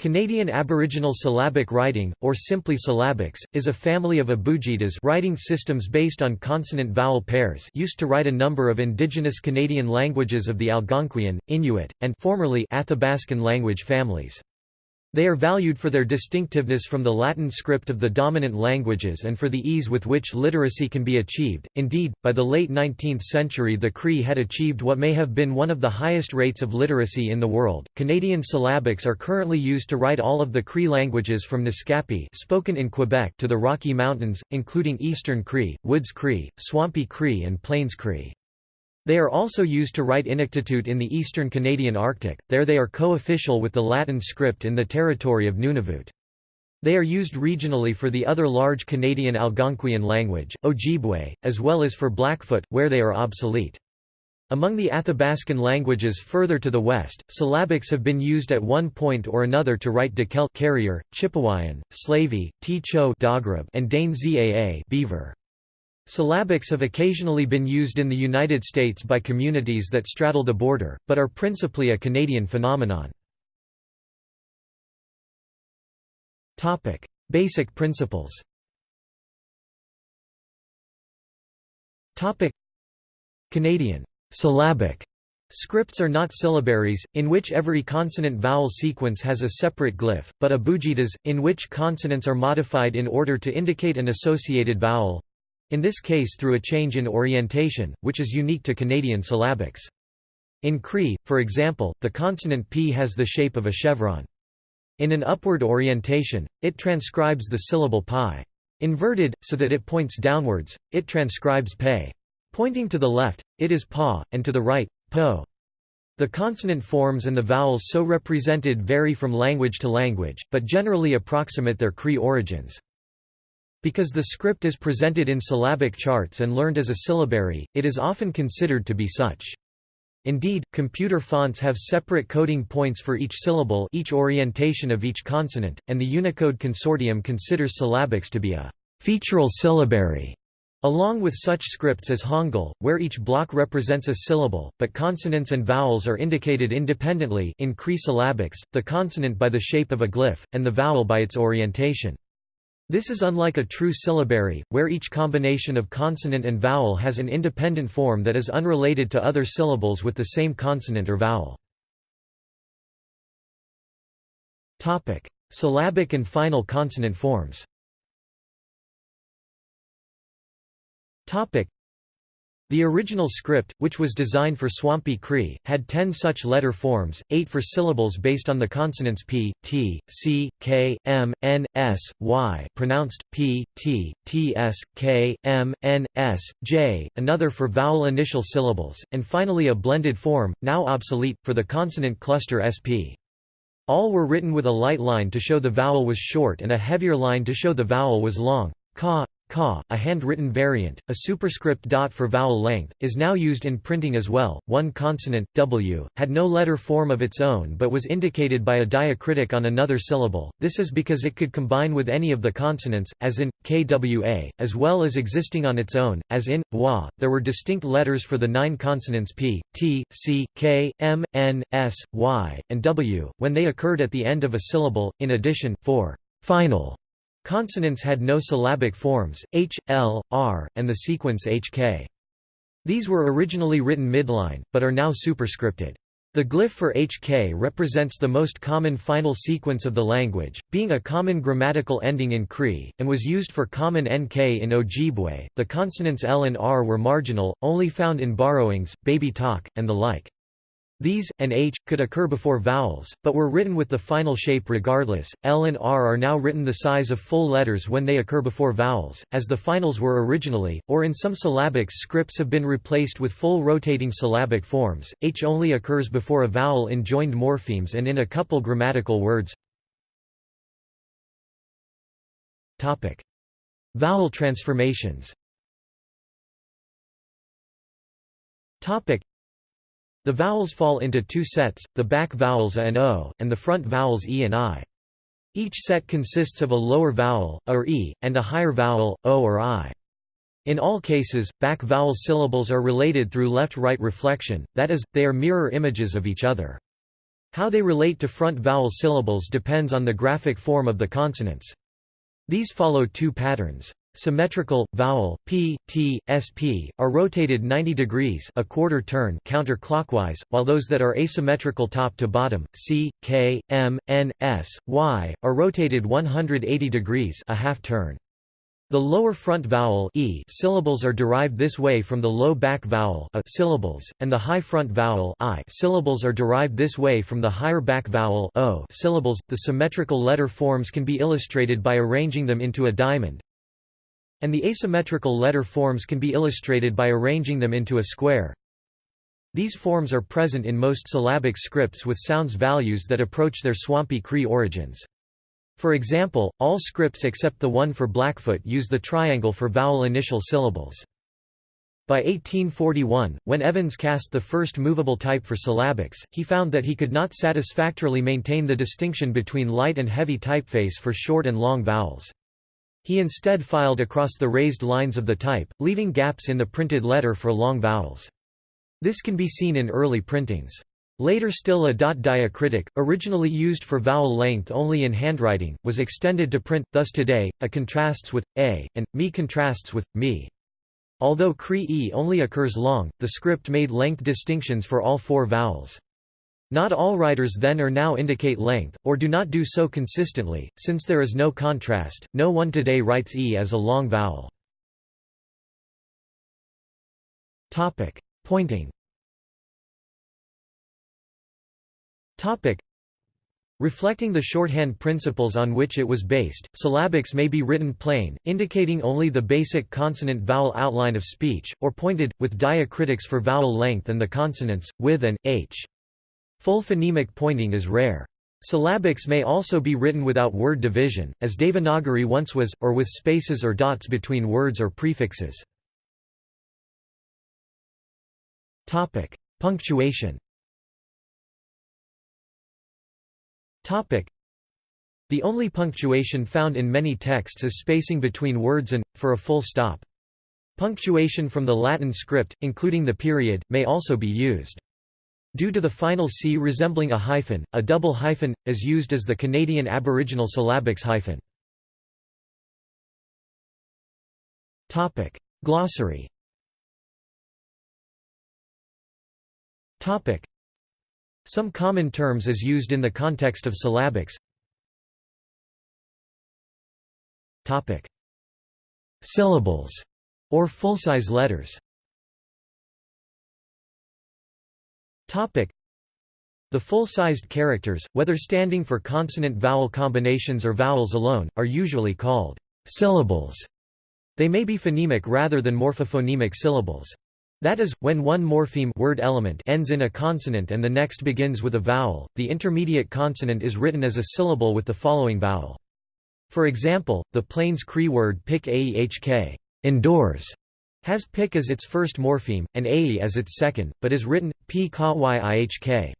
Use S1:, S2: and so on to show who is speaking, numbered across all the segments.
S1: Canadian Aboriginal syllabic writing, or simply syllabics, is a family of abugidas writing systems based on consonant-vowel pairs used to write a number of indigenous Canadian languages of the Algonquian, Inuit, and formerly Athabascan language families. They are valued for their distinctiveness from the Latin script of the dominant languages and for the ease with which literacy can be achieved. Indeed, by the late 19th century, the Cree had achieved what may have been one of the highest rates of literacy in the world. Canadian syllabics are currently used to write all of the Cree languages from Naskapi, spoken in Quebec, to the Rocky Mountains, including Eastern Cree, Woods Cree, Swampy Cree, and Plains Cree. They are also used to write Inuktitut in the eastern Canadian Arctic, there they are co-official with the Latin script in the territory of Nunavut. They are used regionally for the other large Canadian Algonquian language, Ojibwe, as well as for Blackfoot, where they are obsolete. Among the Athabascan languages further to the west, syllabics have been used at one point or another to write Dakelh carrier, Chipewyan, Slavey, T-Cho and Dane Zaa beaver. Syllabics have occasionally been used in the United States by communities that straddle the border, but are principally a Canadian phenomenon. Basic principles Canadian syllabic Scripts are not syllabaries, in which every consonant-vowel sequence has a separate glyph, but abugidas, in which consonants are modified in order to indicate an associated vowel, in this case through a change in orientation, which is unique to Canadian syllabics. In Cree, for example, the consonant p has the shape of a chevron. In an upward orientation, it transcribes the syllable pi. Inverted, so that it points downwards, it transcribes pe. Pointing to the left, it is pa, and to the right, po. The consonant forms and the vowels so represented vary from language to language, but generally approximate their Cree origins. Because the script is presented in syllabic charts and learned as a syllabary, it is often considered to be such. Indeed, computer fonts have separate coding points for each syllable each orientation of each consonant, and the Unicode Consortium considers syllabics to be a featural syllabary. Along with such scripts as Hangul, where each block represents a syllable, but consonants and vowels are indicated independently in Cree syllabics, the consonant by the shape of a glyph, and the vowel by its orientation. This is unlike a true syllabary, where each combination of consonant and vowel has an independent form that is unrelated to other syllables with the same consonant or vowel. Topic: Syllabic and final consonant forms the original script, which was designed for Swampy Cree, had ten such letter forms, eight for syllables based on the consonants p, t, c, k, m, n, s, y pronounced p, t, t, s, k, m, n, s, j, another for vowel initial syllables, and finally a blended form, now obsolete, for the consonant cluster sp. All were written with a light line to show the vowel was short and a heavier line to show the vowel was long. Ka, Ka, a handwritten variant, a superscript dot for vowel length, is now used in printing as well. One consonant, w, had no letter form of its own but was indicated by a diacritic on another syllable. This is because it could combine with any of the consonants, as in kwa, as well as existing on its own, as in wa. There were distinct letters for the nine consonants p, t, c, k, m, n, s, y, and w, when they occurred at the end of a syllable. In addition, for final Consonants had no syllabic forms, h, l, r, and the sequence hk. These were originally written midline, but are now superscripted. The glyph for hk represents the most common final sequence of the language, being a common grammatical ending in Cree, and was used for common nk in Ojibwe. The consonants l and r were marginal, only found in borrowings, baby talk, and the like. These, and h, could occur before vowels, but were written with the final shape regardless. L and R are now written the size of full letters when they occur before vowels, as the finals were originally, or in some syllabics scripts have been replaced with full rotating syllabic forms. H only occurs before a vowel in joined morphemes and in a couple grammatical words. Topic: Vowel transformations. Topic: the vowels fall into two sets, the back vowels a and o, and the front vowels e and i. Each set consists of a lower vowel, a or e, and a higher vowel, o or i. In all cases, back vowel syllables are related through left-right reflection, that is, they are mirror images of each other. How they relate to front vowel syllables depends on the graphic form of the consonants. These follow two patterns. Symmetrical, vowel, p, t, sp, are rotated 90 degrees a quarter turn counterclockwise, while those that are asymmetrical top to bottom, c, k, m, n, s, y, are rotated 180 degrees a half turn. The lower front vowel e syllables are derived this way from the low back vowel a syllables, and the high front vowel i syllables are derived this way from the higher back vowel o syllables. The symmetrical letter forms can be illustrated by arranging them into a diamond, and the asymmetrical letter forms can be illustrated by arranging them into a square. These forms are present in most syllabic scripts with sounds values that approach their Swampy Cree origins. For example, all scripts except the one for Blackfoot use the triangle for vowel initial syllables. By 1841, when Evans cast the first movable type for syllabics, he found that he could not satisfactorily maintain the distinction between light and heavy typeface for short and long vowels. He instead filed across the raised lines of the type, leaving gaps in the printed letter for long vowels. This can be seen in early printings. Later still a dot diacritic, originally used for vowel length only in handwriting, was extended to print, thus today, a contrasts with, a, and, me contrasts with, me. Although Cree e only occurs long, the script made length distinctions for all four vowels. Not all writers then or now indicate length, or do not do so consistently, since there is no contrast, no one today writes e as a long vowel. Pointing Reflecting the shorthand principles on which it was based, syllabics may be written plain, indicating only the basic consonant-vowel outline of speech, or pointed, with diacritics for vowel length and the consonants, with and, h. Full phonemic pointing is rare. Syllabics may also be written without word division, as Devanagari once was, or with spaces or dots between words or prefixes. Topic: Punctuation Topic: The only punctuation found in many texts is spacing between words and, for a full stop. Punctuation from the Latin script, including the period, may also be used. Due to the final C resembling a hyphen, a double hyphen, is used as the Canadian Aboriginal syllabics hyphen. Glossary. Some common terms as used in the context of syllabics. Syllables, or full-size letters The full-sized characters, whether standing for consonant-vowel combinations or vowels alone, are usually called syllables. They may be phonemic rather than morphophonemic syllables. That is, when one morpheme word element ends in a consonant and the next begins with a vowel, the intermediate consonant is written as a syllable with the following vowel. For example, the Plains Cree word pik aehk indoors, has pik as its first morpheme, and ae as its second, but is written, p ihk.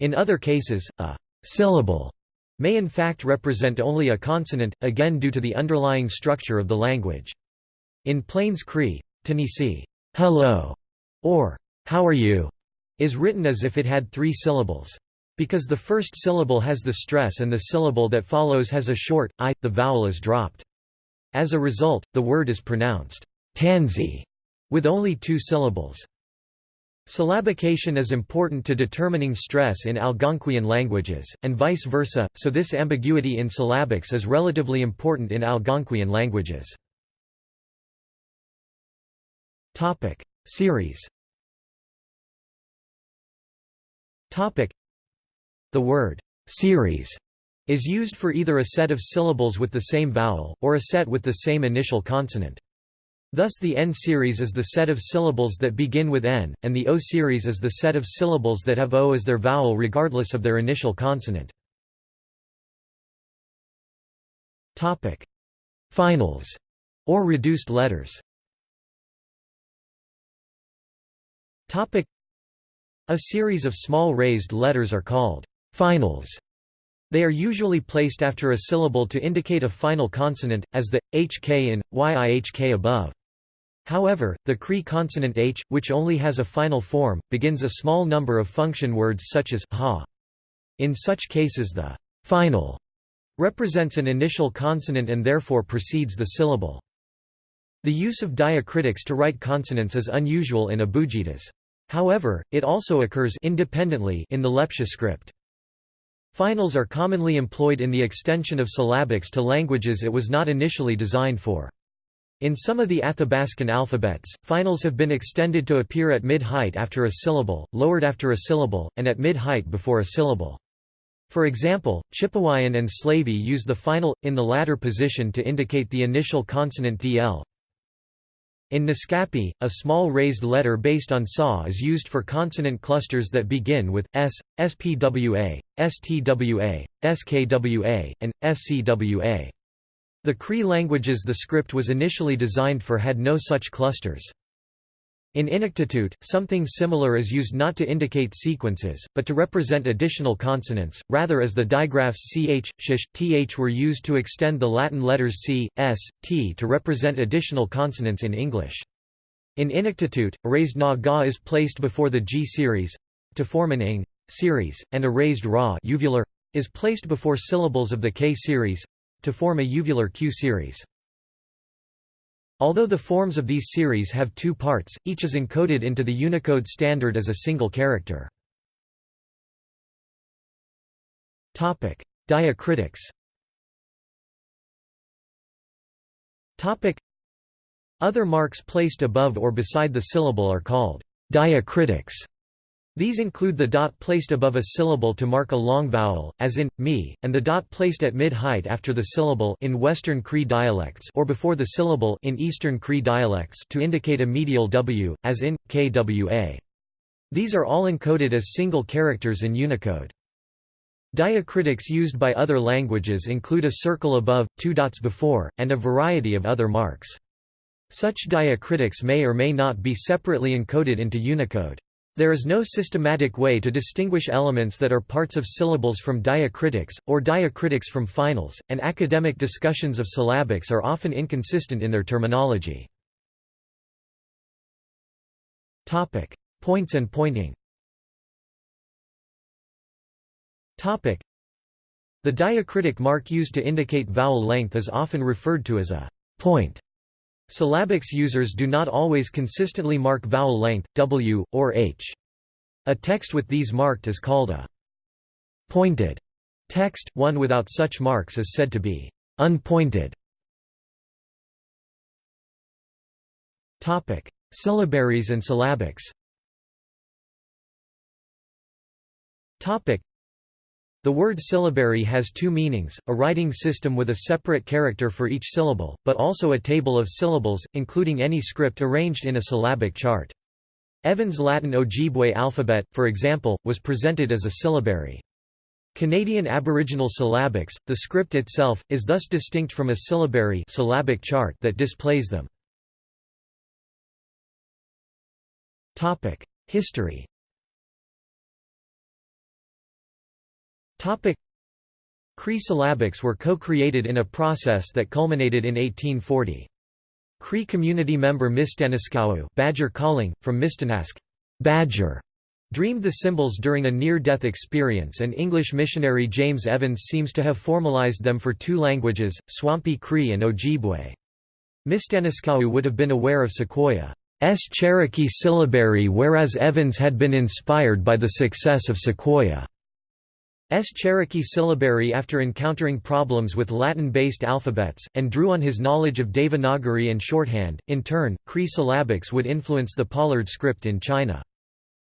S1: In other cases, a syllable may in fact represent only a consonant, again due to the underlying structure of the language. In Plains Cree, Tennessee hello, or how are you, is written as if it had three syllables. Because the first syllable has the stress and the syllable that follows has a short, i, the vowel is dropped. As a result, the word is pronounced tansy, with only two syllables. Syllabication is important to determining stress in Algonquian languages, and vice versa, so this ambiguity in syllabics is relatively important in Algonquian languages. Topic Series Topic The word series is used for either a set of syllables with the same vowel, or a set with the same initial consonant. Thus the N series is the set of syllables that begin with N, and the O series is the set of syllables that have O as their vowel regardless of their initial consonant. Finals, or reduced letters A series of small raised letters are called finals. They are usually placed after a syllable to indicate a final consonant, as the, hk in, yihk above. However, the Cree consonant h, which only has a final form, begins a small number of function words such as ha. In such cases the final represents an initial consonant and therefore precedes the syllable. The use of diacritics to write consonants is unusual in abugidas. However, it also occurs independently in the Lepcha script. Finals are commonly employed in the extension of syllabics to languages it was not initially designed for. In some of the Athabascan alphabets, finals have been extended to appear at mid-height after a syllable, lowered after a syllable, and at mid-height before a syllable. For example, Chipewyan and Slavey use the final, in the latter position to indicate the initial consonant dl. In Naskapi, a small raised letter based on SA is used for consonant clusters that begin with s, spwa, stwa, skwa, and scwa. The Cree languages the script was initially designed for had no such clusters. In Inuktitut, something similar is used not to indicate sequences, but to represent additional consonants, rather as the digraphs ch, sh, th were used to extend the Latin letters c, s, t to represent additional consonants in English. In Inuktitut, a raised na ga is placed before the g series to form an ing series, and a raised ra uvular is placed before syllables of the k series to form a uvular q series. Although the forms of these series have two parts, each is encoded into the Unicode standard as a single character. Diacritics Other marks placed above or beside the syllable are called diacritics. These include the dot placed above a syllable to mark a long vowel, as in me, and the dot placed at mid-height after the syllable in Western Cree dialects or before the syllable in Eastern Cree dialects to indicate a medial w, as in kwa. These are all encoded as single characters in Unicode. Diacritics used by other languages include a circle above, two dots before, and a variety of other marks. Such diacritics may or may not be separately encoded into Unicode. There is no systematic way to distinguish elements that are parts of syllables from diacritics, or diacritics from finals, and academic discussions of syllabics are often inconsistent in their terminology. Topic. Points and pointing Topic. The diacritic mark used to indicate vowel length is often referred to as a point. Syllabics users do not always consistently mark vowel length, w, or h. A text with these marked is called a pointed text, one without such marks is said to be unpointed. Syllabaries and syllabics the word syllabary has two meanings, a writing system with a separate character for each syllable, but also a table of syllables, including any script arranged in a syllabic chart. Evans' Latin Ojibwe alphabet, for example, was presented as a syllabary. Canadian Aboriginal syllabics, the script itself, is thus distinct from a syllabary syllabic chart that displays them. History Cree syllabics were co-created in a process that culminated in 1840. Cree community member Mistanaskowew Badger calling, from Mistanask Badger, dreamed the symbols during a near-death experience and English missionary James Evans seems to have formalized them for two languages, Swampy Cree and Ojibwe. Mistanaskowew would have been aware of Sequoyah's Cherokee syllabary whereas Evans had been inspired by the success of Sequoyah. S. Cherokee syllabary after encountering problems with Latin-based alphabets, and drew on his knowledge of Devanagari and shorthand. In turn, Cree syllabics would influence the Pollard script in China.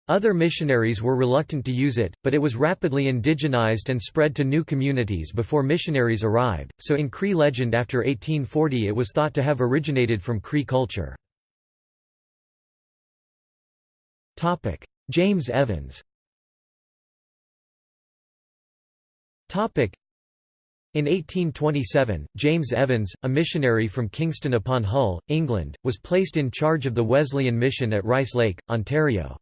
S1: Other missionaries were reluctant to use it, but it was rapidly indigenized and spread to new communities before missionaries arrived, so in Cree legend after 1840 it was thought to have originated from Cree culture. James Evans In 1827, James Evans, a missionary from Kingston upon Hull, England, was placed in charge of the Wesleyan mission at Rice Lake, Ontario.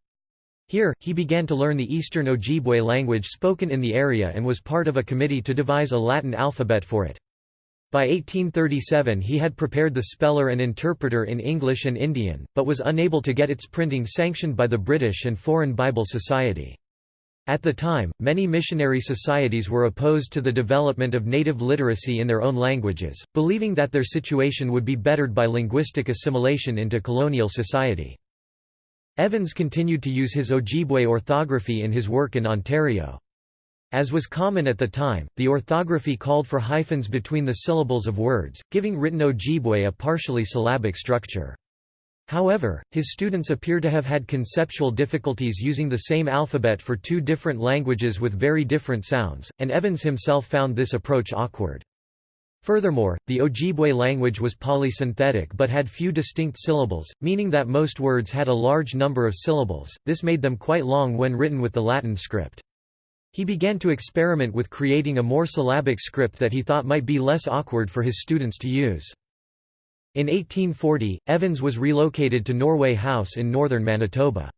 S1: Here, he began to learn the Eastern Ojibwe language spoken in the area and was part of a committee to devise a Latin alphabet for it. By 1837 he had prepared the speller and interpreter in English and Indian, but was unable to get its printing sanctioned by the British and Foreign Bible Society. At the time, many missionary societies were opposed to the development of native literacy in their own languages, believing that their situation would be bettered by linguistic assimilation into colonial society. Evans continued to use his Ojibwe orthography in his work in Ontario. As was common at the time, the orthography called for hyphens between the syllables of words, giving written Ojibwe a partially syllabic structure. However, his students appear to have had conceptual difficulties using the same alphabet for two different languages with very different sounds, and Evans himself found this approach awkward. Furthermore, the Ojibwe language was polysynthetic but had few distinct syllables, meaning that most words had a large number of syllables, this made them quite long when written with the Latin script. He began to experiment with creating a more syllabic script that he thought might be less awkward for his students to use. In 1840, Evans was relocated to Norway House in northern Manitoba.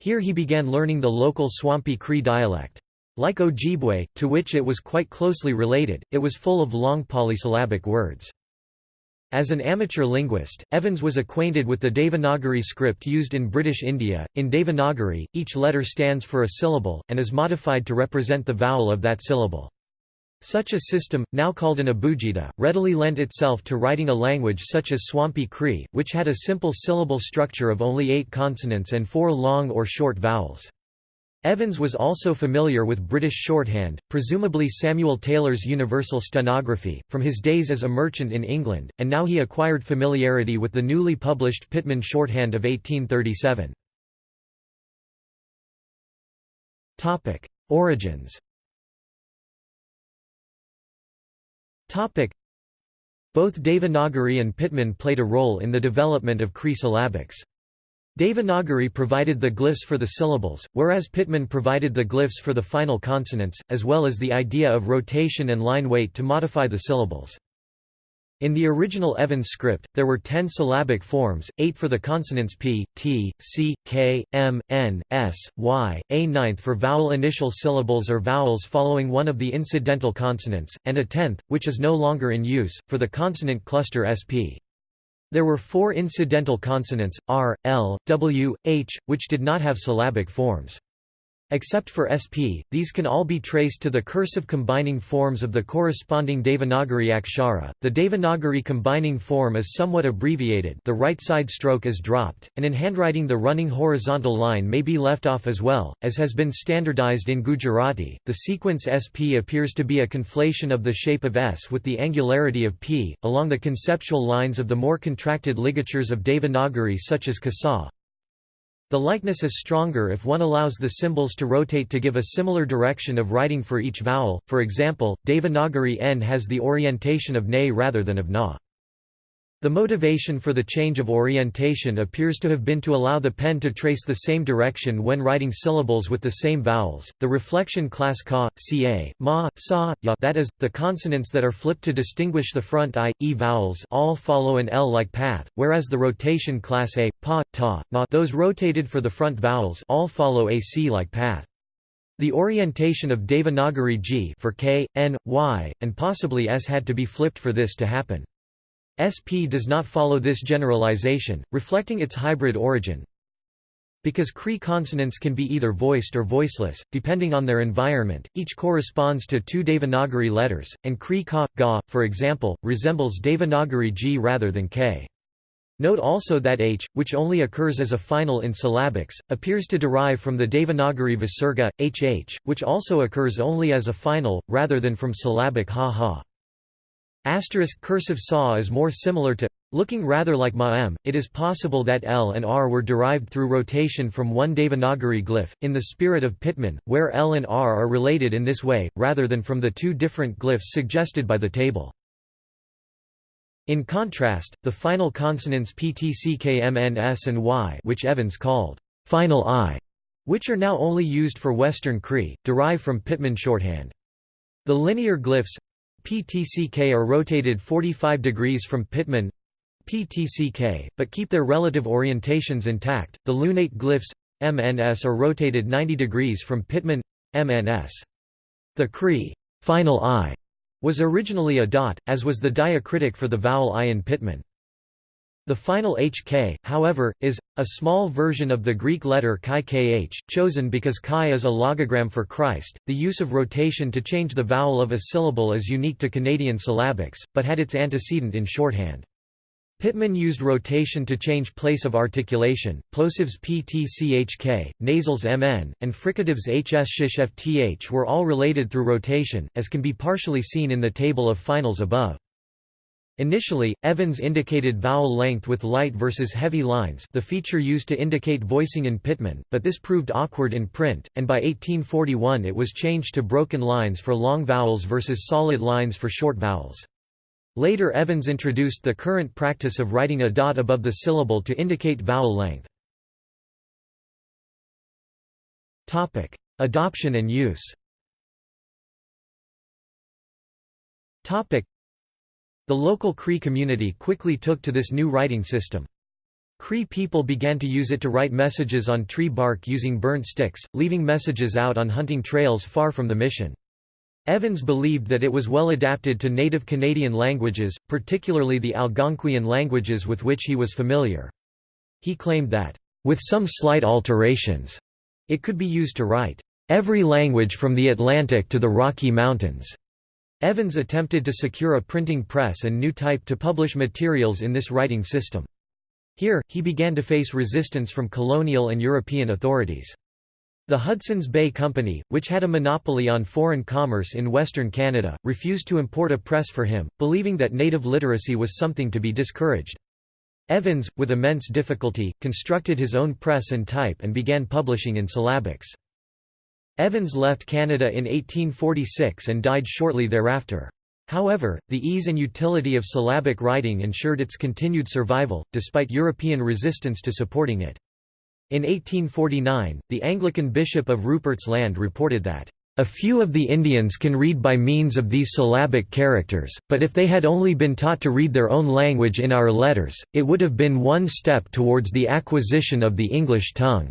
S1: Here he began learning the local Swampy Cree dialect. Like Ojibwe, to which it was quite closely related, it was full of long polysyllabic words. As an amateur linguist, Evans was acquainted with the Devanagari script used in British India. In Devanagari, each letter stands for a syllable, and is modified to represent the vowel of that syllable. Such a system, now called an abugida, readily lent itself to writing a language such as Swampy Cree, which had a simple syllable structure of only eight consonants and four long or short vowels. Evans was also familiar with British shorthand, presumably Samuel Taylor's Universal Stenography, from his days as a merchant in England, and now he acquired familiarity with the newly published Pitman shorthand of 1837. Origins Both Devanagari and Pitman played a role in the development of Cree syllabics. Devanagari provided the glyphs for the syllables, whereas Pitman provided the glyphs for the final consonants, as well as the idea of rotation and line weight to modify the syllables. In the original Evans script, there were ten syllabic forms, eight for the consonants p, t, c, k, m, n, s, y, a ninth for vowel initial syllables or vowels following one of the incidental consonants, and a tenth, which is no longer in use, for the consonant cluster sp. There were four incidental consonants, r, l, w, h, which did not have syllabic forms. Except for sp, these can all be traced to the cursive combining forms of the corresponding Devanagari akshara. The Devanagari combining form is somewhat abbreviated the right side stroke is dropped, and in handwriting the running horizontal line may be left off as well, as has been standardized in Gujarati. The sequence sp appears to be a conflation of the shape of s with the angularity of p, along the conceptual lines of the more contracted ligatures of Devanagari such as Kasa, the likeness is stronger if one allows the symbols to rotate to give a similar direction of writing for each vowel, for example, Devanagari n has the orientation of ne rather than of na. The motivation for the change of orientation appears to have been to allow the pen to trace the same direction when writing syllables with the same vowels. The reflection class ka, ca, ma, sa, ya that is, the consonants that are flipped to distinguish the front i, e vowels all follow an L-like path, whereas the rotation class a, pa, ta, ma those rotated for the front vowels all follow a C-like path. The orientation of Devanagari G for K, N, Y, and possibly S had to be flipped for this to happen. SP does not follow this generalization, reflecting its hybrid origin. Because Cree consonants can be either voiced or voiceless, depending on their environment, each corresponds to two Devanagari letters, and Cree ka, ga, for example, resembles Devanagari g rather than k. Note also that h, which only occurs as a final in syllabics, appears to derive from the Devanagari visarga, hh, which also occurs only as a final, rather than from syllabic ha-ha. Asterisk cursive saw is more similar to looking rather like ma'am. It is possible that L and R were derived through rotation from one Devanagari glyph, in the spirit of Pitman, where L and R are related in this way, rather than from the two different glyphs suggested by the table. In contrast, the final consonants PTCKMNS and Y which Evans called final I, which are now only used for Western Cree, derive from Pitman shorthand. The linear glyphs PTCK are rotated 45 degrees from Pitman PTCK, but keep their relative orientations intact. The lunate glyphs MNS are rotated 90 degrees from Pitman MNS. The Cree final I was originally a dot, as was the diacritic for the vowel I in Pitman. The final HK, however, is A small version of the Greek letter chi kh, chosen because chi is a logogram for Christ. The use of rotation to change the vowel of a syllable is unique to Canadian syllabics, but had its antecedent in shorthand. Pitman used rotation to change place of articulation, plosives ptchk, nasals mn, and fricatives hs sh f t h were all related through rotation, as can be partially seen in the table of finals above. Initially, Evans indicated vowel length with light versus heavy lines the feature used to indicate voicing in Pitman, but this proved awkward in print, and by 1841 it was changed to broken lines for long vowels versus solid lines for short vowels. Later Evans introduced the current practice of writing a dot above the syllable to indicate vowel length. Adoption and use the local Cree community quickly took to this new writing system. Cree people began to use it to write messages on tree bark using burnt sticks, leaving messages out on hunting trails far from the mission. Evans believed that it was well adapted to native Canadian languages, particularly the Algonquian languages with which he was familiar. He claimed that, "...with some slight alterations," it could be used to write, "...every language from the Atlantic to the Rocky Mountains." Evans attempted to secure a printing press and new type to publish materials in this writing system. Here, he began to face resistance from colonial and European authorities. The Hudson's Bay Company, which had a monopoly on foreign commerce in Western Canada, refused to import a press for him, believing that native literacy was something to be discouraged. Evans, with immense difficulty, constructed his own press and type and began publishing in syllabics. Evans left Canada in 1846 and died shortly thereafter. However, the ease and utility of syllabic writing ensured its continued survival, despite European resistance to supporting it. In 1849, the Anglican Bishop of Rupert's Land reported that, "...a few of the Indians can read by means of these syllabic characters, but if they had only been taught to read their own language in our letters, it would have been one step towards the acquisition of the English tongue."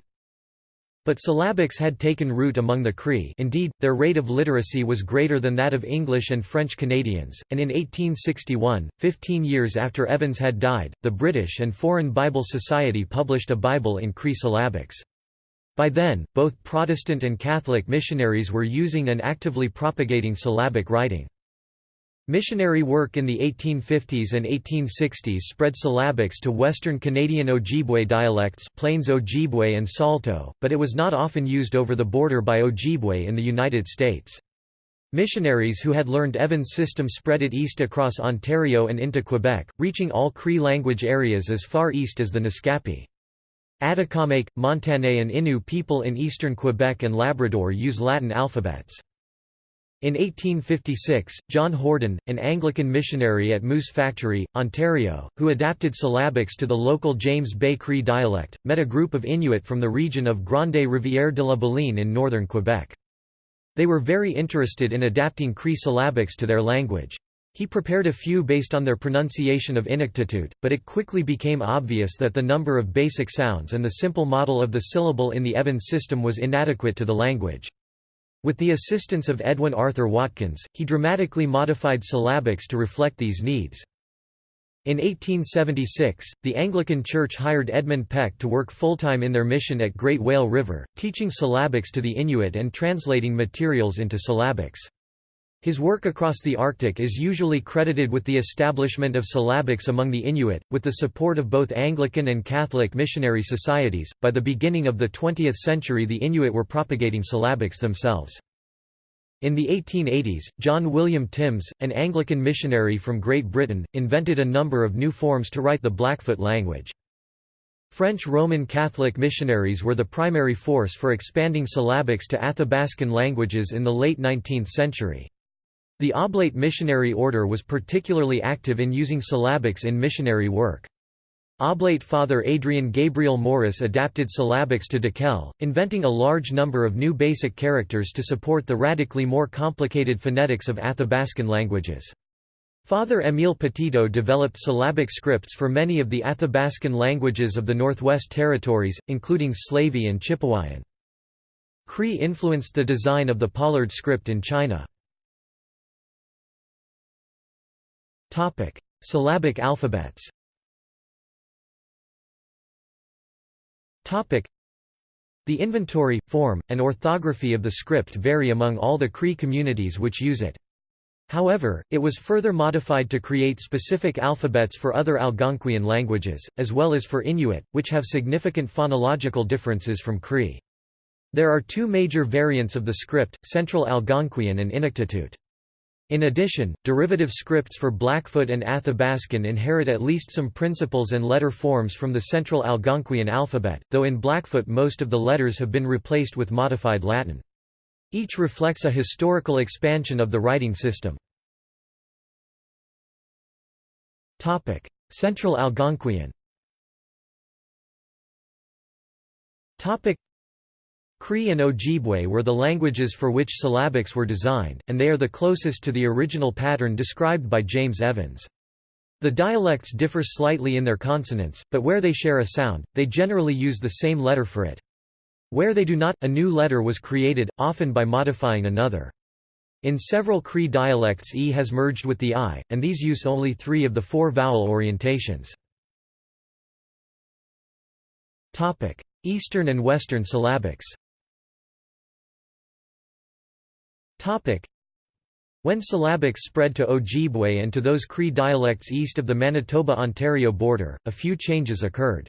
S1: But syllabics had taken root among the Cree indeed, their rate of literacy was greater than that of English and French Canadians, and in 1861, fifteen years after Evans had died, the British and Foreign Bible Society published a Bible in Cree syllabics. By then, both Protestant and Catholic missionaries were using and actively propagating syllabic writing. Missionary work in the 1850s and 1860s spread syllabics to Western Canadian Ojibwe dialects Plains Ojibwe and Saulteaux, but it was not often used over the border by Ojibwe in the United States. Missionaries who had learned Evans' system spread it east across Ontario and into Quebec, reaching all Cree language areas as far east as the Naskapi. Atikamekw, Montagnais and Innu people in eastern Quebec and Labrador use Latin alphabets. In 1856, John Horden, an Anglican missionary at Moose Factory, Ontario, who adapted syllabics to the local James Bay Cree dialect, met a group of Inuit from the region of Grande Rivière de la Baleine in northern Quebec. They were very interested in adapting Cree syllabics to their language. He prepared a few based on their pronunciation of Inuktitut, but it quickly became obvious that the number of basic sounds and the simple model of the syllable in the Evans system was inadequate to the language. With the assistance of Edwin Arthur Watkins, he dramatically modified syllabics to reflect these needs. In 1876, the Anglican Church hired Edmund Peck to work full-time in their mission at Great Whale River, teaching syllabics to the Inuit and translating materials into syllabics. His work across the Arctic is usually credited with the establishment of syllabics among the Inuit, with the support of both Anglican and Catholic missionary societies. By the beginning of the 20th century, the Inuit were propagating syllabics themselves. In the 1880s, John William Tims, an Anglican missionary from Great Britain, invented a number of new forms to write the Blackfoot language. French Roman Catholic missionaries were the primary force for expanding syllabics to Athabascan languages in the late 19th century. The Oblate Missionary Order was particularly active in using syllabics in missionary work. Oblate Father Adrian Gabriel Morice adapted syllabics to Dakelh, inventing a large number of new basic characters to support the radically more complicated phonetics of Athabascan languages. Father Émile Petitot developed syllabic scripts for many of the Athabascan languages of the Northwest Territories, including Slavey and Chipewyan. Cree influenced the design of the Pollard script in China. Topic: Syllabic alphabets. Topic: The inventory, form, and orthography of the script vary among all the Cree communities which use it. However, it was further modified to create specific alphabets for other Algonquian languages, as well as for Inuit, which have significant phonological differences from Cree. There are two major variants of the script, Central Algonquian and Inuktitut. In addition, derivative scripts for Blackfoot and Athabascan inherit at least some principles and letter forms from the Central Algonquian alphabet, though in Blackfoot most of the letters have been replaced with modified Latin. Each reflects a historical expansion of the writing system. Central Algonquian Cree and Ojibwe were the languages for which syllabics were designed, and they are the closest to the original pattern described by James Evans. The dialects differ slightly in their consonants, but where they share a sound, they generally use the same letter for it. Where they do not, a new letter was created, often by modifying another. In several Cree dialects E has merged with the I, and these use only three of the four vowel orientations. Eastern and Western syllabics When syllabics spread to Ojibwe and to those Cree dialects east of the Manitoba-Ontario border, a few changes occurred.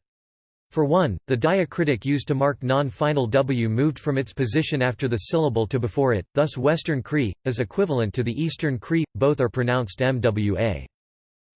S1: For one, the diacritic used to mark non-final W moved from its position after the syllable to before it, thus Western Cree, is equivalent to the Eastern Cree, both are pronounced MWA.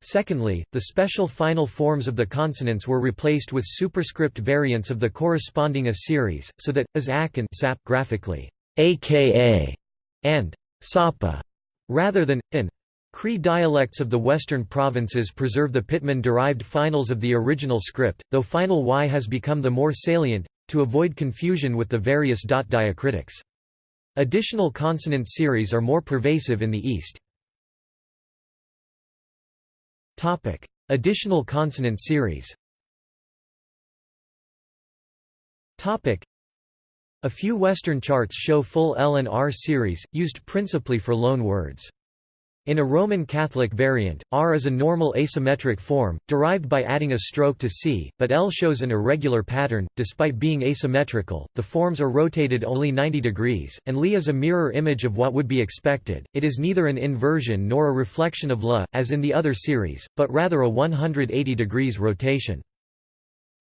S1: Secondly, the special final forms of the consonants were replaced with superscript variants of the corresponding A series, so that, as ak and sap graphically, aka and Sapa, rather than in. Cree dialects of the western provinces preserve the Pitman-derived finals of the original script, though final Y has become the more salient, to avoid confusion with the various dot diacritics. Additional consonant series are more pervasive in the east. Topic: Additional consonant series a few Western charts show full L and R series, used principally for loan words. In a Roman Catholic variant, R is a normal asymmetric form, derived by adding a stroke to C, but L shows an irregular pattern. Despite being asymmetrical, the forms are rotated only 90 degrees, and Li is a mirror image of what would be expected. It is neither an inversion nor a reflection of La, as in the other series, but rather a 180 degrees rotation.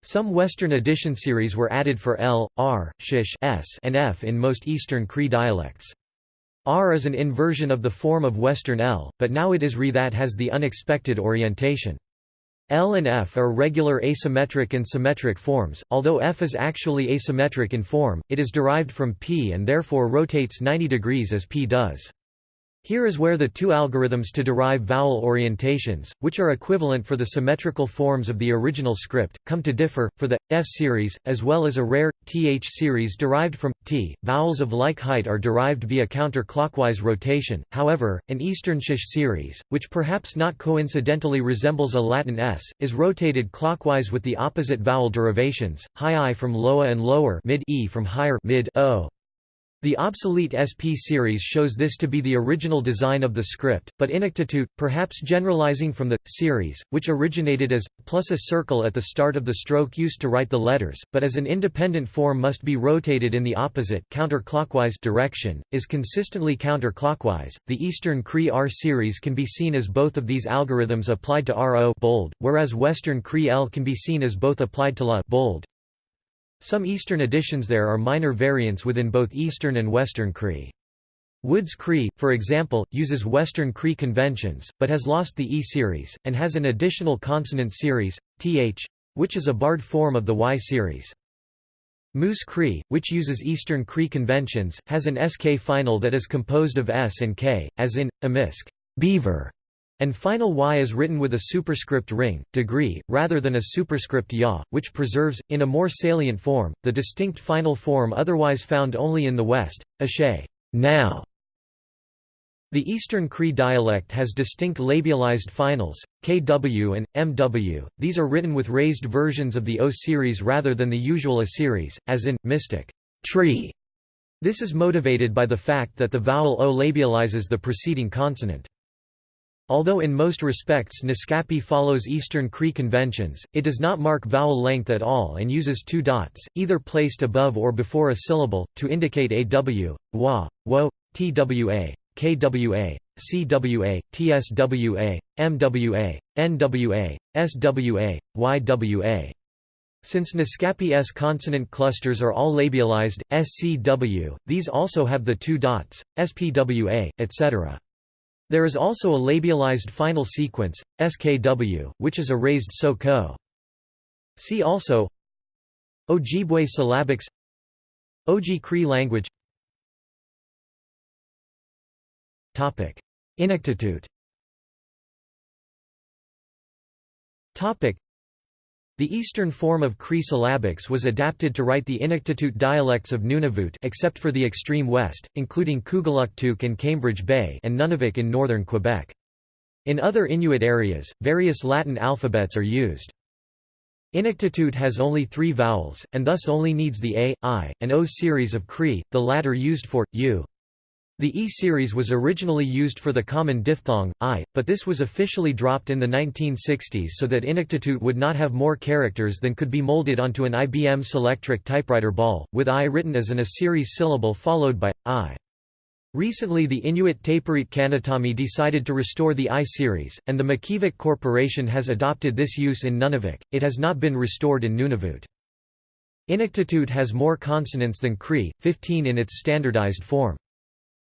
S1: Some Western edition series were added for L, R, Shish S and F in most Eastern Cree dialects. R is an inversion of the form of Western L, but now it is Re that has the unexpected orientation. L and F are regular asymmetric and symmetric forms, although F is actually asymmetric in form, it is derived from P and therefore rotates 90 degrees as P does. Here is where the two algorithms to derive vowel orientations, which are equivalent for the symmetrical forms of the original script, come to differ. For the F series, as well as a rare th series derived from t, vowels of like height are derived via counterclockwise rotation. However, an Eastern shish series, which perhaps not coincidentally resembles a Latin s, is rotated clockwise with the opposite vowel derivations: high i from loa and lower mid e from higher mid o. The obsolete SP series shows this to be the original design of the script, but Inuktitut, perhaps generalizing from the series, which originated as plus a circle at the start of the stroke used to write the letters, but as an independent form must be rotated in the opposite counterclockwise direction, is consistently counterclockwise. The Eastern Cree R series can be seen as both of these algorithms applied to RO bold, whereas Western Cree L can be seen as both applied to La bold. Some Eastern editions there are minor variants within both Eastern and Western Cree. Woods Cree, for example, uses Western Cree conventions, but has lost the E series, and has an additional consonant series, th, which is a barred form of the Y series. Moose Cree, which uses Eastern Cree conventions, has an SK final that is composed of S and K, as in, Amisk beaver", and final y is written with a superscript ring, degree, rather than a superscript ya, which preserves, in a more salient form, the distinct final form otherwise found only in the West, ashe now". The Eastern Cree dialect has distinct labialized finals, kw and mw, these are written with raised versions of the O series rather than the usual A series, as in, mystic tree". This is motivated by the fact that the vowel O labializes the preceding consonant. Although in most respects Naskapi follows Eastern Cree conventions, it does not mark vowel length at all and uses two dots, either placed above or before a syllable, to indicate aw, wa, wo, twa, kwa, cwa, tswa, mwa, nwa, swa, ywa. Since Naskapi S consonant clusters are all labialized, SCW, these also have the two dots, SPWA, etc. There is also a labialized final sequence, SKW, which is a raised so-ko. See also Ojibwe syllabics Oji Cree language Inuktitut the eastern form of Cree syllabics was adapted to write the Inuktitut dialects of Nunavut except for the extreme west, including Kugluktuk and Cambridge Bay and Nunavik in northern Quebec. In other Inuit areas, various Latin alphabets are used. Inuktitut has only three vowels, and thus only needs the A, I, and O series of Cree, the latter used for, U. The E-series was originally used for the common diphthong, I, but this was officially dropped in the 1960s so that Inuktitut would not have more characters than could be molded onto an IBM Selectric typewriter ball, with I written as an A-series syllable followed by, I. Recently the Inuit Tapiriit Kanatami decided to restore the I-series, and the Makivik Corporation has adopted this use in Nunavik, it has not been restored in Nunavut. Inuktitut has more consonants than Cree, 15 in its standardized form.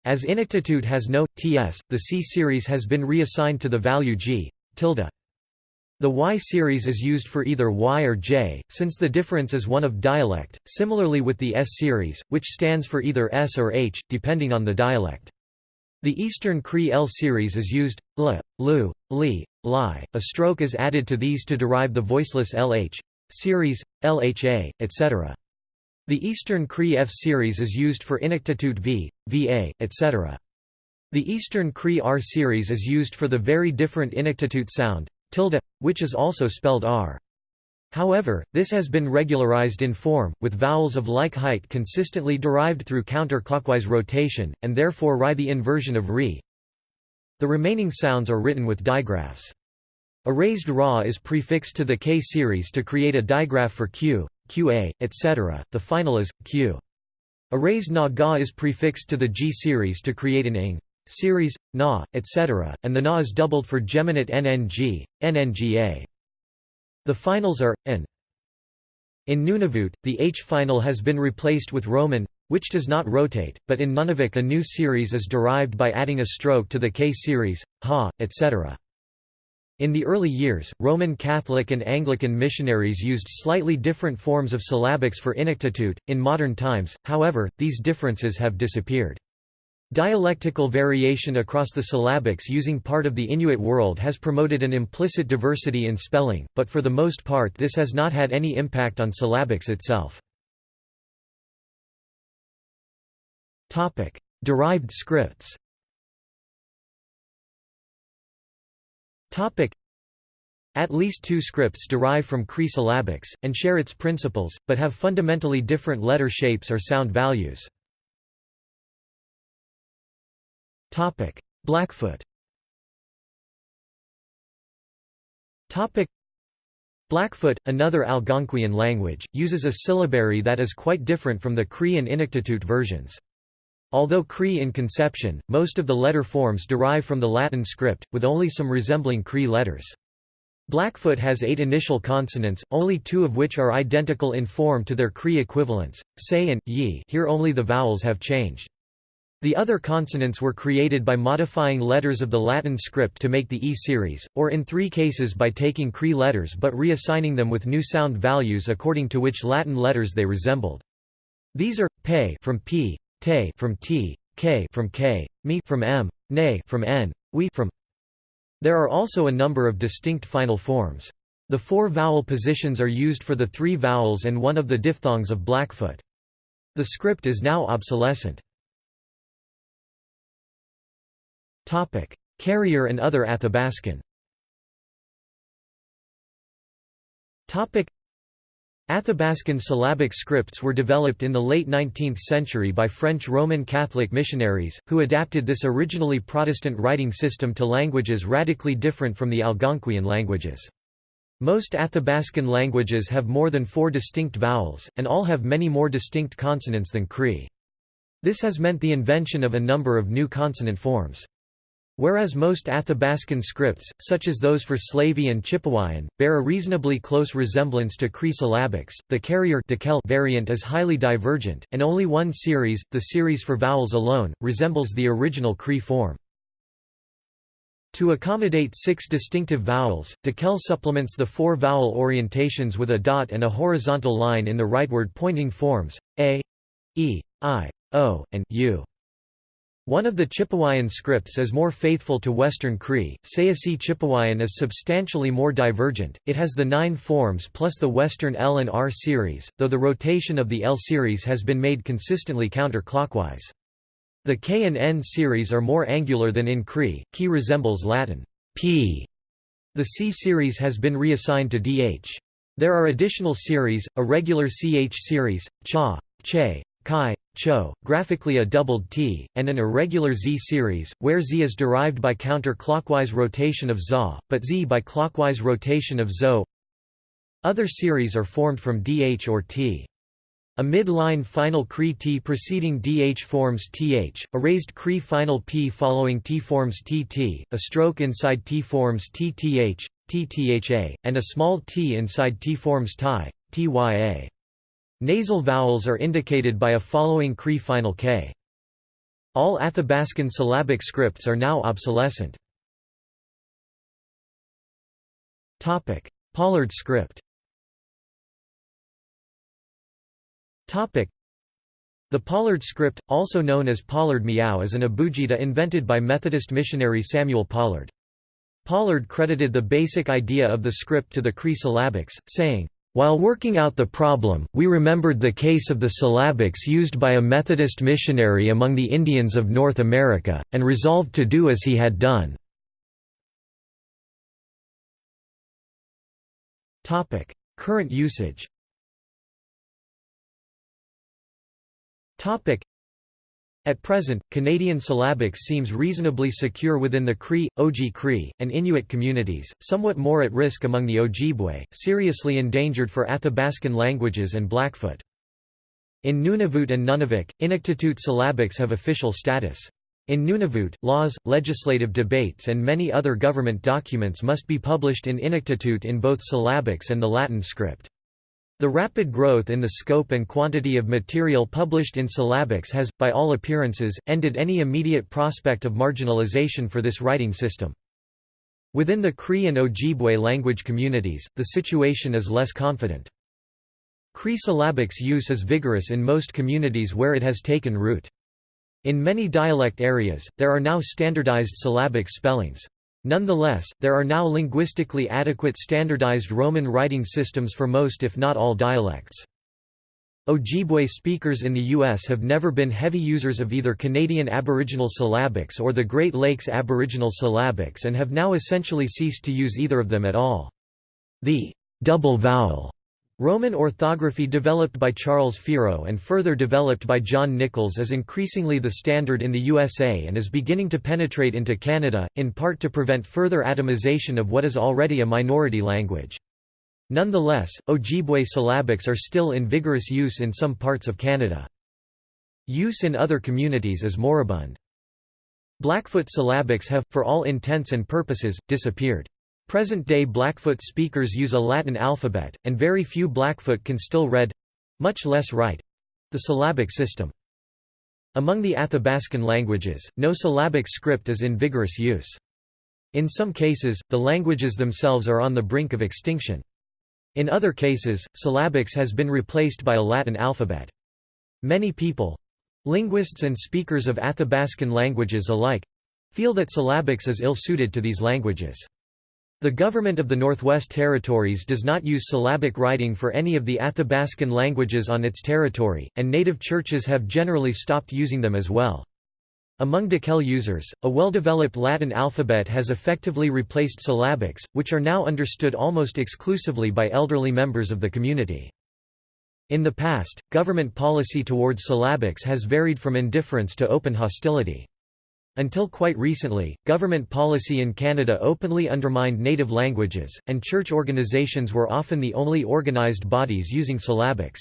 S1: As Inuktitut has no ts, the C series has been reassigned to the value g tilde. The Y series is used for either Y or J, since the difference is one of dialect, similarly with the S series, which stands for either S or H, depending on the dialect. The Eastern Cree L series is used, l, lu, li, li. A stroke is added to these to derive the voiceless LH series, LHA, etc. The Eastern Cree F series is used for Inuktitut V, VA, etc. The Eastern Cree R series is used for the very different Inuktitut sound, tilde, which is also spelled R. However, this has been regularized in form, with vowels of like height consistently derived through counterclockwise rotation, and therefore ri the inversion of re. The remaining sounds are written with digraphs. A raised ra is prefixed to the K series to create a digraph for q, qa, etc. The final is q. A raised na ga is prefixed to the G series to create an ing series, na, etc., and the na is doubled for geminate nng, nnga. The finals are, n. In Nunavut, the H final has been replaced with Roman, which does not rotate, but in Nunavik a new series is derived by adding a stroke to the K series, ha, etc. In the early years, Roman Catholic and Anglican missionaries used slightly different forms of syllabics for Inuktitut. In modern times, however, these differences have disappeared. Dialectical variation across the syllabics using part of the Inuit world has promoted an implicit diversity in spelling, but for the most part this has not had any impact on syllabics itself. Derived scripts At least two scripts derive from Cree syllabics, and share its principles, but have fundamentally different letter shapes or sound values. Topic. Blackfoot Topic. Blackfoot, another Algonquian language, uses a syllabary that is quite different from the Cree and Inuktitut versions. Although Cree in conception, most of the letter forms derive from the Latin script, with only some resembling Cree letters. Blackfoot has eight initial consonants, only two of which are identical in form to their Cree equivalents, say and ye here only the vowels have changed. The other consonants were created by modifying letters of the Latin script to make the E series, or in three cases by taking Cree letters but reassigning them with new sound values according to which Latin letters they resembled. These are, pe from p, te from t, k from k, me from m, ne from n, we from. There are also a number of distinct final forms. The four vowel positions are used for the three vowels and one of the diphthongs of Blackfoot. The script is now obsolescent. Topic: Carrier and other Athabascan. Topic: Athabascan syllabic scripts were developed in the late 19th century by French Roman Catholic missionaries, who adapted this originally Protestant writing system to languages radically different from the Algonquian languages. Most Athabascan languages have more than four distinct vowels, and all have many more distinct consonants than Cree. This has meant the invention of a number of new consonant forms. Whereas most Athabascan scripts, such as those for Slavey and Chipewyan, bear a reasonably close resemblance to Cree syllabics, the carrier variant is highly divergent, and only one series, the series for vowels alone, resembles the original Cree form. To accommodate six distinctive vowels, Dakelh supplements the four vowel orientations with a dot and a horizontal line in the rightward pointing forms, a, e, i, o, and u. One of the Chipewyan scripts is more faithful to Western Cree, Sayisi Chipewyan is substantially more divergent, it has the nine forms plus the Western L and R series, though the rotation of the L series has been made consistently counterclockwise. The K and N series are more angular than in Cree, Key resembles Latin p. The C series has been reassigned to DH. There are additional series, a regular CH series, cha, che, chi, cho, graphically a doubled T, and an irregular Z series, where Z is derived by counter-clockwise rotation of ZA, but Z by clockwise rotation of ZO. Other series are formed from DH or T. A mid-line final Cree T preceding DH forms TH, a raised Cree final P following T forms TT, a stroke inside T forms TTH, TTHA, and a small t inside T forms TI, TYA. Nasal vowels are indicated by a following Cree final K. All Athabascan syllabic scripts are now obsolescent. Pollard script The Pollard script, also known as Pollard Miao is an abugida invented by Methodist missionary Samuel Pollard. Pollard credited the basic idea of the script to the Cree syllabics, saying, while working out the problem, we remembered the case of the syllabics used by a Methodist missionary among the Indians of North America, and resolved to do as he had done. Current usage at present, Canadian syllabics seems reasonably secure within the Cree, Oji Cree, and Inuit communities, somewhat more at risk among the Ojibwe, seriously endangered for Athabascan languages and Blackfoot. In Nunavut and Nunavik, Inuktitut syllabics have official status. In Nunavut, laws, legislative debates and many other government documents must be published in Inuktitut in both syllabics and the Latin script. The rapid growth in the scope and quantity of material published in syllabics has, by all appearances, ended any immediate prospect of marginalization for this writing system. Within the Cree and Ojibwe language communities, the situation is less confident. Cree syllabics use is vigorous in most communities where it has taken root. In many dialect areas, there are now standardized syllabic spellings. Nonetheless, there are now linguistically adequate standardized Roman writing systems for most if not all dialects. Ojibwe speakers in the U.S. have never been heavy users of either Canadian Aboriginal syllabics or the Great Lakes Aboriginal syllabics and have now essentially ceased to use either of them at all. The double vowel Roman orthography developed by Charles Fiero and further developed by John Nichols is increasingly the standard in the USA and is beginning to penetrate into Canada, in part to prevent further atomization of what is already a minority language. Nonetheless, Ojibwe syllabics are still in vigorous use in some parts of Canada. Use in other communities is moribund. Blackfoot syllabics have, for all intents and purposes, disappeared. Present-day Blackfoot speakers use a Latin alphabet, and very few Blackfoot can still read—much less write—the syllabic system. Among the Athabascan languages, no syllabic script is in vigorous use. In some cases, the languages themselves are on the brink of extinction. In other cases, syllabics has been replaced by a Latin alphabet. Many people—linguists and speakers of Athabascan languages alike—feel that syllabics is ill-suited to these languages. The government of the Northwest Territories does not use syllabic writing for any of the Athabascan languages on its territory, and native churches have generally stopped using them as well. Among Dakelh users, a well-developed Latin alphabet has effectively replaced syllabics, which are now understood almost exclusively by elderly members of the community. In the past, government policy towards syllabics has varied from indifference to open hostility. Until quite recently, government policy in Canada openly undermined native languages, and church organizations were often the only organized bodies using syllabics.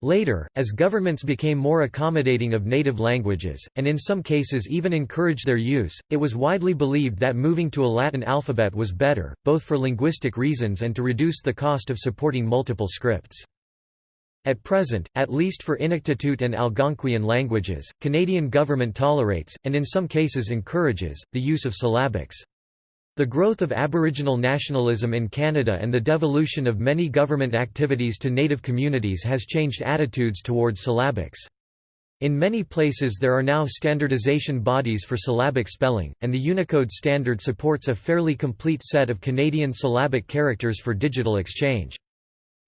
S1: Later, as governments became more accommodating of native languages, and in some cases even encouraged their use, it was widely believed that moving to a Latin alphabet was better, both for linguistic reasons and to reduce the cost of supporting multiple scripts. At present, at least for Inuktitut and Algonquian languages, Canadian government tolerates, and in some cases encourages, the use of syllabics. The growth of Aboriginal nationalism in Canada and the devolution of many government activities to Native communities has changed attitudes towards syllabics. In many places there are now standardization bodies for syllabic spelling, and the Unicode standard supports a fairly complete set of Canadian syllabic characters for digital exchange.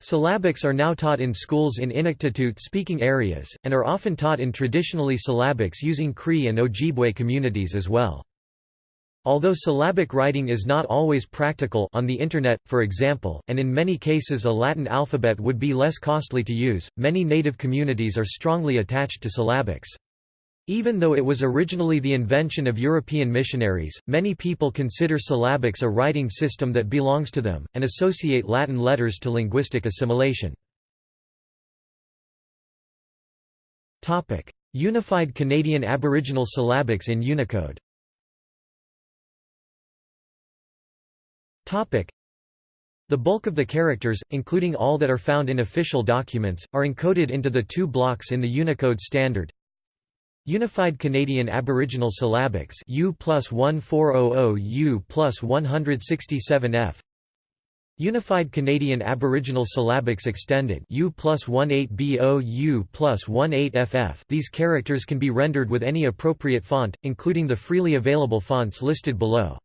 S1: Syllabics are now taught in schools in Inuktitut-speaking areas, and are often taught in traditionally syllabics using Cree and Ojibwe communities as well. Although syllabic writing is not always practical on the Internet, for example, and in many cases a Latin alphabet would be less costly to use, many native communities are strongly attached to syllabics. Even though it was originally the invention of European missionaries, many people consider syllabics a writing system that belongs to them, and associate Latin letters to linguistic assimilation. Unified Canadian Aboriginal syllabics in Unicode. The bulk of the characters, including all that are found in official documents, are encoded into the two blocks in the Unicode standard Unified Canadian Aboriginal Syllabics U plus 1400 U plus 167 F. Unified Canadian Aboriginal Syllabics Extended U plus 18BO U plus 18FF These characters can be rendered with any appropriate font, including the freely available fonts listed below.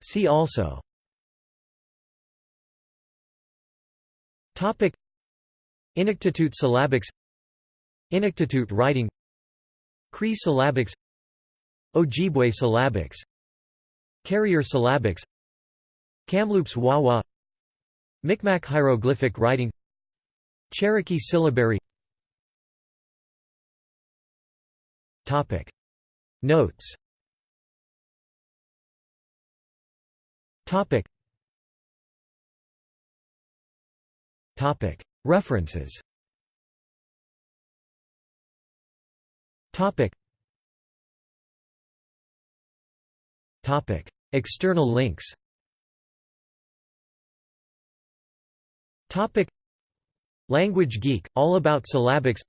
S1: See also Inuktitut syllabics. Inuktitut writing. Cree syllabics. Ojibwe syllabics. Carrier syllabics. Kamloops Wawa. Micmac hieroglyphic writing. Cherokee syllabary. Topic. Notes. Topic. Topic References. Topic. Topic. External links. Topic. Language Geek all about syllabics.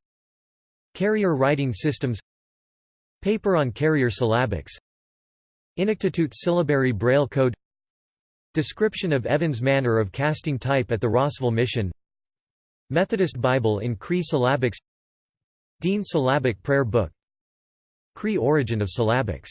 S1: Carrier writing systems. Paper on carrier syllabics. Inuktitut syllabary braille code. Description of Evans manner of casting type at the Rossville Mission Methodist Bible in Cree syllabics Dene syllabic prayer book Cree origin of syllabics